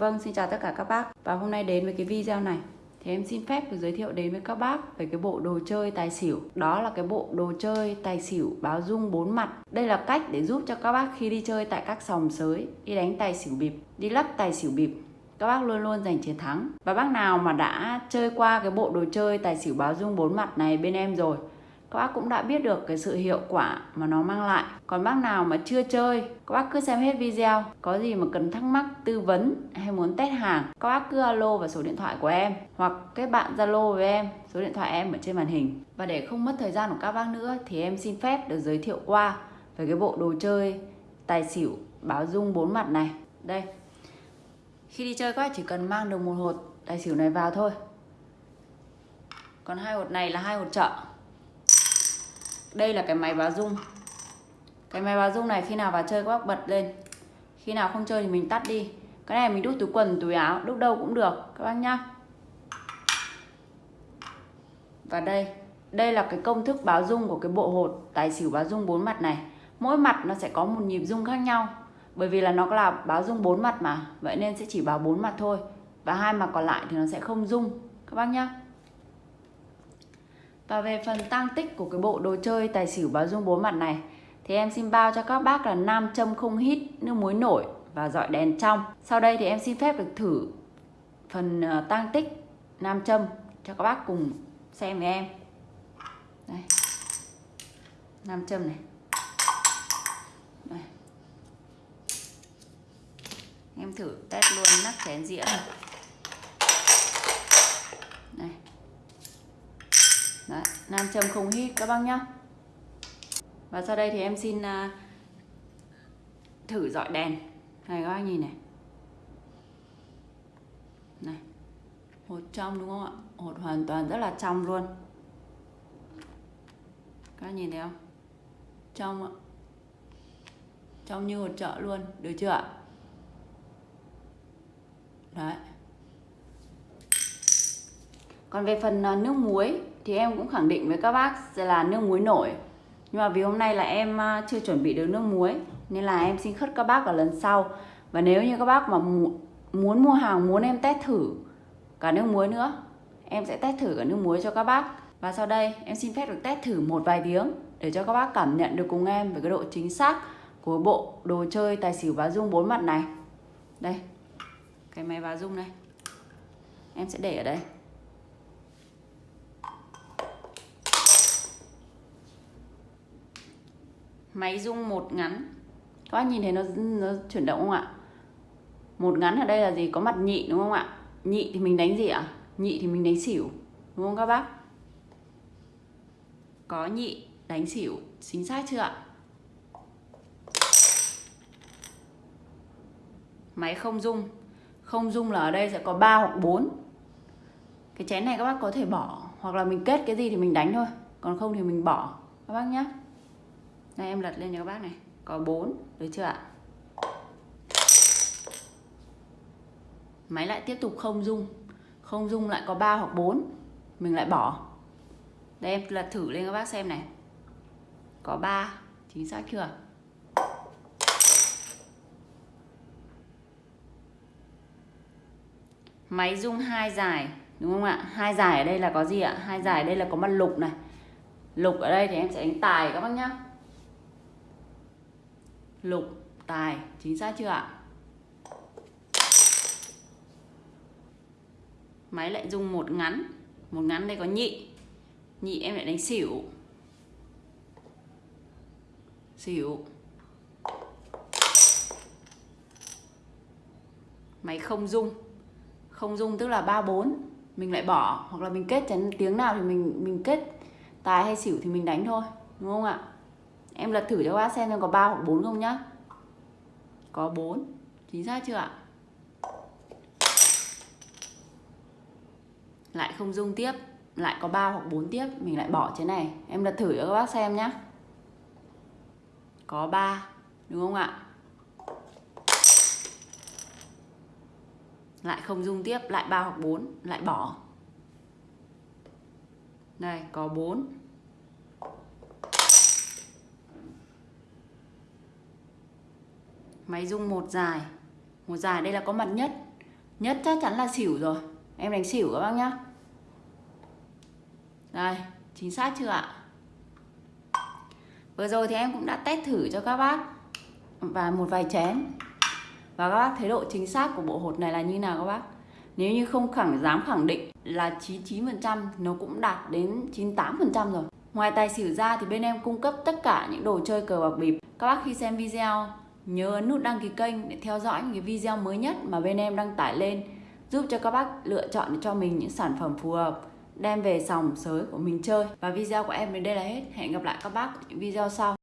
Vâng, xin chào tất cả các bác. Và hôm nay đến với cái video này. Thì em xin phép được giới thiệu đến với các bác Về cái bộ đồ chơi tài xỉu. Đó là cái bộ đồ chơi tài xỉu báo dung bốn mặt. Đây là cách để giúp cho các bác khi đi chơi tại các sòng sới Đi đánh tài xỉu bịp Đi lắp tài xỉu bịp các bác luôn luôn giành chiến thắng. Và bác nào mà đã chơi qua cái bộ đồ chơi tài xỉu báo dung bốn mặt này bên em rồi các bác cũng đã biết được cái sự hiệu quả mà nó mang lại. Còn bác nào mà chưa chơi, các bác cứ xem hết video. Có gì mà cần thắc mắc, tư vấn hay muốn test hàng, các bác cứ alo vào số điện thoại của em hoặc kết bạn zalo với em, số điện thoại em ở trên màn hình. Và để không mất thời gian của các bác nữa thì em xin phép được giới thiệu qua về cái bộ đồ chơi tài xỉu báo dung bốn mặt này. Đây. Khi đi chơi các bác chỉ cần mang được một hột tài xỉu này vào thôi. Còn hai hột này là hai hột chợ đây là cái máy báo rung cái máy báo rung này khi nào vào chơi các bác bật lên. Khi nào không chơi thì mình tắt đi. Cái này mình đút túi quần, túi áo, đút đâu cũng được, các bác nhá. Và đây đây là cái công thức báo rung của cái bộ hột tài xỉu báo rung bốn mặt này. Mỗi mặt nó sẽ có một nhịp rung khác nhau, bởi vì là nó là báo rung bốn mặt mà. Vậy nên sẽ chỉ báo bốn mặt thôi, và hai mặt còn lại thì nó sẽ không rung các bác nhá và về phần tăng tích của cái bộ đồ chơi tài xỉu báo dung bốn mặt này thì em xin bao cho các bác là nam châm không hít, nước muối nổi và dọi đèn trong. Sau đây thì em xin phép được thử phần ờ, tăng tích nam châm cho các bác cùng xem với em. Đây. Nam châm này. Đây. Em thử test luôn nắp chén dĩa này. Đấy, nam châm không hít các bác nhá. Và sau đây thì em xin uh, thử dọi đèn. Này các bác nhìn này. Này hột trong đúng không ạ? Hột hoàn toàn rất là trong luôn. Các bác nhìn thấy không? Trong ạ. Trong như hột chợ luôn được chưa ạ? Đấy còn về phần à, nước muối thì em cũng khẳng định với các bác là nước muối nổi. Nhưng mà vì hôm nay là em à, chưa chuẩn bị được nước muối, nên là em xin khất các bác ở lần sau. Và nếu như các bác mà muốn mua hàng, muốn em test thử cả nước muối nữa, em sẽ test thử cả nước muối cho các bác. Và sau đây, em xin phép được test thử một vài tiếng để cho các bác cảm nhận được cùng em về cái độ chính xác của bộ đồ chơi tài xỉu bá dung bốn mặt này. Đây, cái máy bá dung này. Em sẽ để ở đây. Máy rung một ngắn. Các bác nhìn thấy nó nó chuyển động không ạ? Một ngắn ở đây là gì? Có mặt nhị đúng không ạ? Nhị thì mình đánh gì ạ? Nhị thì mình đánh xỉu, đúng không các bác? Có nhị đánh xỉu, chính xác chưa ạ? Máy không rung. Không rung là ở đây sẽ có 3 hoặc 4 cái chén này các bác có thể bỏ, hoặc là mình kết cái gì thì mình đánh thôi. Còn không thì mình bỏ. Các bác nhé đây, em lật lên cho các bác này. Có 4 được chưa ạ? Máy lại tiếp tục không dung không dung lại có 3 hoặc 4 mình lại bỏ. Đây, em lật thử lên các bác xem này. Có 3 chính xác chưa? Máy dung hai dài, đúng không ạ? Hai dài ở đây là có gì ạ? Hai dài ở đây là có mặt lục này. Lục ở đây thì em sẽ đánh tài các bác nhá lục, tài. Chính xác chưa ạ? Máy lại dùng một ngắn. Một ngắn đây có nhị. Nhị em lại đánh xỉu. Xỉu. Máy không dung không dung tức là ba bốn. Mình lại bỏ. Hoặc là mình kết chén tiếng nào thì mình mình kết tài hay xỉu thì mình đánh thôi. Đúng không ạ? Em lật thử cho các bác xem xem có 3 hoặc 4 không nhá. Có 4 chính xác chưa ạ? Lại không dung tiếp. Lại có 3 hoặc 4 tiếp. Mình lại bỏ trên này. Em lật thử cho các bác xem nhá. Có 3 đúng không ạ? Lại không dung tiếp. Lại 3 hoặc 4 lại bỏ. Đây có 4 máy rung một dài. Một dài đây là có mặt nhất. Nhất chắc chắn là xỉu rồi. Em đánh xỉu các bác nhá. Đây, chính xác chưa ạ? Vừa rồi thì em cũng đã test thử cho các bác Và một vài chén. Và các bác thấy độ chính xác của bộ hột này là như nào các bác? Nếu như không khẳng dám khẳng định là 99% Nó cũng đạt đến 98% rồi. Ngoài tài xỉu ra thì bên em cung cấp tất cả những đồ chơi cờ bạc bịp. Các bác khi xem video nhớ ấn nút đăng ký kênh để theo dõi những cái video mới nhất mà bên em đăng tải lên, giúp cho các bác lựa chọn cho mình những sản phẩm phù hợp, đem về sòng sới của mình chơi. Và video của em đến đây là hết. Hẹn gặp lại các bác ở những video sau.